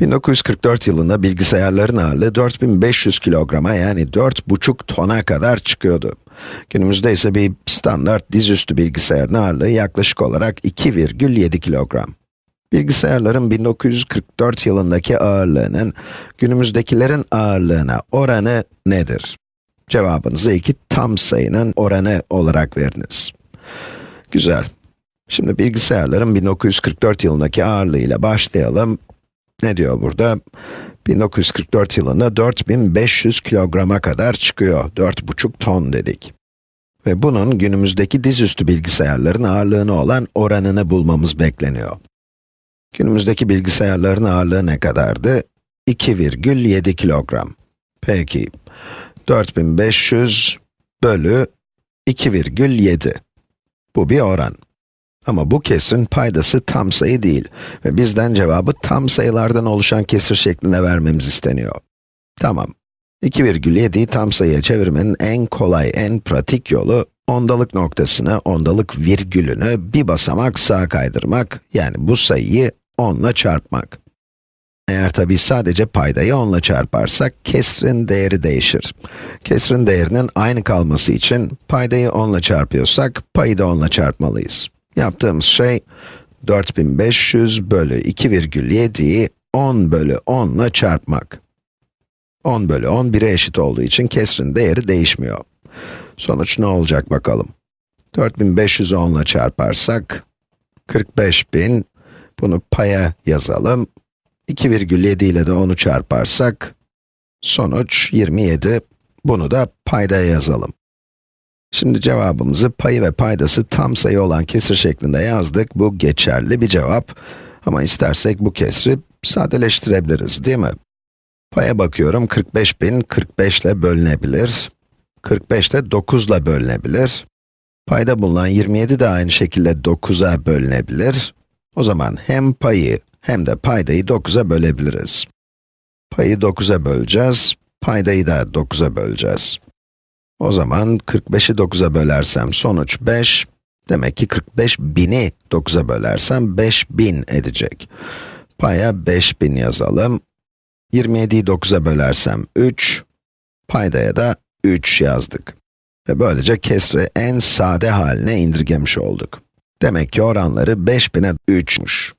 1944 yılında bilgisayarların ağırlığı 4500 kilograma yani 4,5 tona kadar çıkıyordu. Günümüzde ise bir standart dizüstü bilgisayarın ağırlığı yaklaşık olarak 2,7 kilogram. Bilgisayarların 1944 yılındaki ağırlığının günümüzdekilerin ağırlığına oranı nedir? Cevabınızı iki tam sayının oranı olarak veriniz. Güzel. Şimdi bilgisayarların 1944 yılındaki ağırlığıyla başlayalım. Ne diyor burada? 1944 yılında 4500 kilograma kadar çıkıyor. 4,5 ton dedik. Ve bunun günümüzdeki dizüstü bilgisayarların ağırlığına olan oranını bulmamız bekleniyor. Günümüzdeki bilgisayarların ağırlığı ne kadardı? 2,7 kilogram. Peki, 4500 bölü 2,7. Bu bir oran. Ama bu kesrin paydası tam sayı değil ve bizden cevabı tam sayılardan oluşan kesir şeklinde vermemiz isteniyor. Tamam. 2,7'yi tam sayıya çevirmenin en kolay, en pratik yolu, ondalık noktasını, ondalık virgülünü bir basamak sağa kaydırmak, yani bu sayıyı 10 ile çarpmak. Eğer tabi sadece paydayı 10 ile çarparsak, kesrin değeri değişir. Kesrin değerinin aynı kalması için, paydayı 10 ile çarpıyorsak, payı da 10 ile çarpmalıyız. Yaptığımız şey, 4500 bölü 2,7'yi 10 bölü 10 ile çarpmak. 10 bölü 10, 1'e eşit olduğu için kesrin değeri değişmiyor. Sonuç ne olacak bakalım. 4500'ü 10 ile çarparsak, 45000, bunu paya yazalım. 2,7 ile de 10'u çarparsak, sonuç 27, bunu da paydaya yazalım. Şimdi cevabımızı payı ve paydası tam sayı olan kesir şeklinde yazdık. Bu geçerli bir cevap. Ama istersek bu kesri sadeleştirebiliriz, değil mi? Paya bakıyorum, 45.000 45 ile bölünebilir. 45 de 9 ile bölünebilir. Payda bulunan 27 de aynı şekilde 9'a bölünebilir. O zaman hem payı hem de paydayı 9'a bölebiliriz. Payı 9'a böleceğiz, paydayı da 9'a böleceğiz. O zaman 45'i 9'a bölersem sonuç 5. Demek ki 45 bini 9'a bölersem 5000 edecek. Paya 5000 yazalım. 27'yi 9'a bölersem 3. Paydaya da 3 yazdık. Ve böylece kesri en sade haline indirgemiş olduk. Demek ki oranları 5000'e 3'müş.